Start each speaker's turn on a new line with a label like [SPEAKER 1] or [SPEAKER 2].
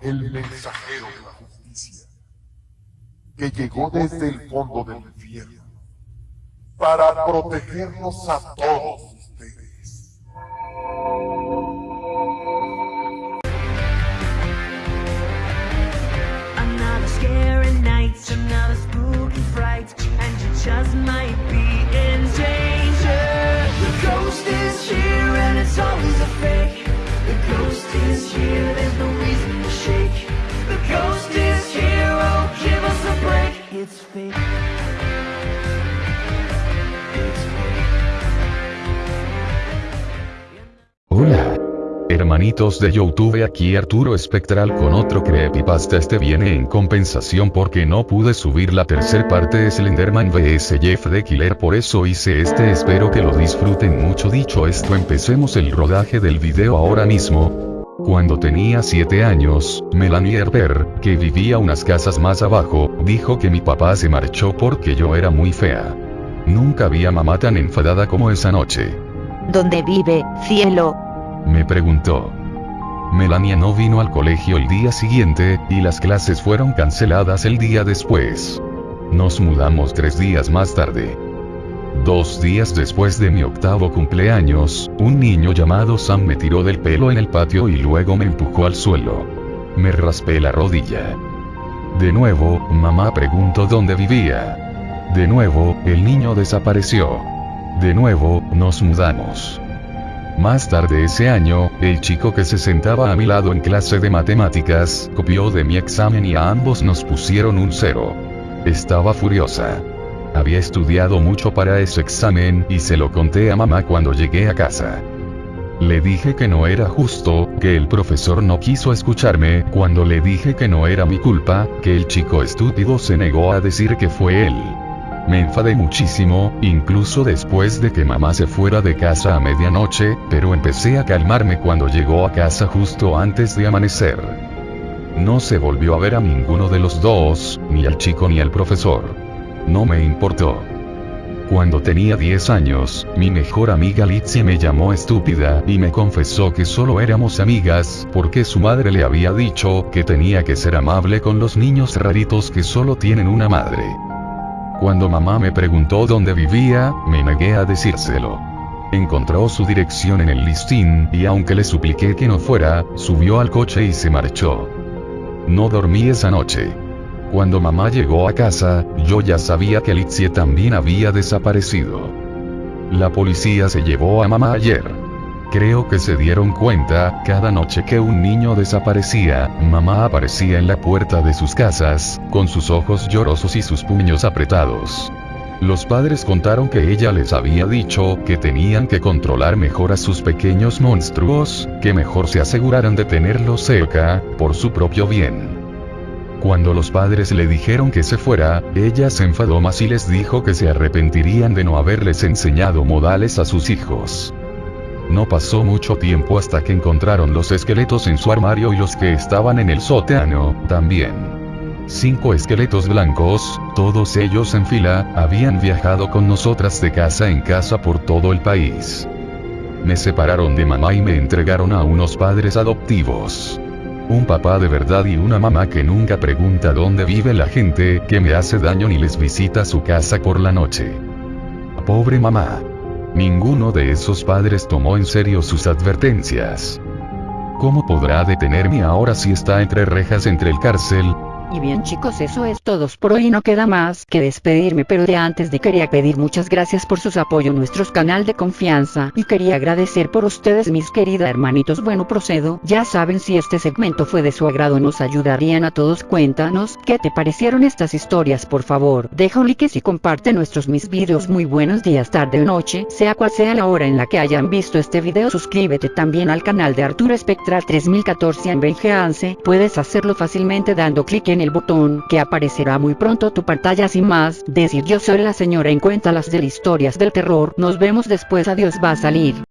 [SPEAKER 1] el mensajero de la justicia, que llegó desde el fondo del infierno para protegernos a todos
[SPEAKER 2] Hermanitos de Youtube aquí Arturo Espectral con otro creepypasta este viene en compensación porque no pude subir la tercer parte de Slenderman vs Jeff the Killer por eso hice este espero que lo disfruten mucho dicho esto empecemos el rodaje del video ahora mismo. Cuando tenía 7 años, Melanie Herber, que vivía unas casas más abajo, dijo que mi papá se marchó porque yo era muy fea. Nunca vi a mamá tan enfadada como esa noche.
[SPEAKER 3] ¿Dónde vive, cielo?
[SPEAKER 2] Me preguntó. Melania no vino al colegio el día siguiente, y las clases fueron canceladas el día después. Nos mudamos tres días más tarde. Dos días después de mi octavo cumpleaños, un niño llamado Sam me tiró del pelo en el patio y luego me empujó al suelo. Me raspé la rodilla. De nuevo, mamá preguntó dónde vivía. De nuevo, el niño desapareció. De nuevo, nos mudamos. Más tarde ese año, el chico que se sentaba a mi lado en clase de matemáticas, copió de mi examen y a ambos nos pusieron un cero. Estaba furiosa. Había estudiado mucho para ese examen y se lo conté a mamá cuando llegué a casa. Le dije que no era justo, que el profesor no quiso escucharme, cuando le dije que no era mi culpa, que el chico estúpido se negó a decir que fue él. Me enfadé muchísimo, incluso después de que mamá se fuera de casa a medianoche, pero empecé a calmarme cuando llegó a casa justo antes de amanecer. No se volvió a ver a ninguno de los dos, ni al chico ni al profesor. No me importó. Cuando tenía 10 años, mi mejor amiga Litzy me llamó estúpida y me confesó que solo éramos amigas porque su madre le había dicho que tenía que ser amable con los niños raritos que solo tienen una madre. Cuando mamá me preguntó dónde vivía, me negué a decírselo. Encontró su dirección en el listín y aunque le supliqué que no fuera, subió al coche y se marchó. No dormí esa noche. Cuando mamá llegó a casa, yo ya sabía que Litzie también había desaparecido. La policía se llevó a mamá ayer. Creo que se dieron cuenta, cada noche que un niño desaparecía, mamá aparecía en la puerta de sus casas, con sus ojos llorosos y sus puños apretados. Los padres contaron que ella les había dicho que tenían que controlar mejor a sus pequeños monstruos, que mejor se aseguraran de tenerlos cerca, por su propio bien. Cuando los padres le dijeron que se fuera, ella se enfadó más y les dijo que se arrepentirían de no haberles enseñado modales a sus hijos. No pasó mucho tiempo hasta que encontraron los esqueletos en su armario y los que estaban en el sótano, también. Cinco esqueletos blancos, todos ellos en fila, habían viajado con nosotras de casa en casa por todo el país. Me separaron de mamá y me entregaron a unos padres adoptivos. Un papá de verdad y una mamá que nunca pregunta dónde vive la gente que me hace daño ni les visita su casa por la noche. Pobre mamá. Ninguno de esos padres tomó en serio sus advertencias. ¿Cómo podrá detenerme ahora si está entre rejas entre el cárcel,
[SPEAKER 3] Y bien chicos eso es todo por hoy. No queda más que despedirme pero de antes de quería pedir muchas gracias por sus apoyo nuestros canal de confianza. Y quería agradecer por ustedes mis querida hermanitos. Bueno procedo. Ya saben si este segmento fue de su agrado nos ayudarían a todos. Cuéntanos qué te parecieron estas historias por favor deja un like y comparte nuestros mis videos. Muy buenos días tarde o noche sea cual sea la hora en la que hayan visto este video suscríbete también al canal de Arturo Espectral 3014 en VGANCE puedes hacerlo fácilmente dando clic en el botón que aparecerá muy pronto tu pantalla sin más, decir yo soy la señora en cuenta las de historias del terror, nos vemos después adiós va a salir.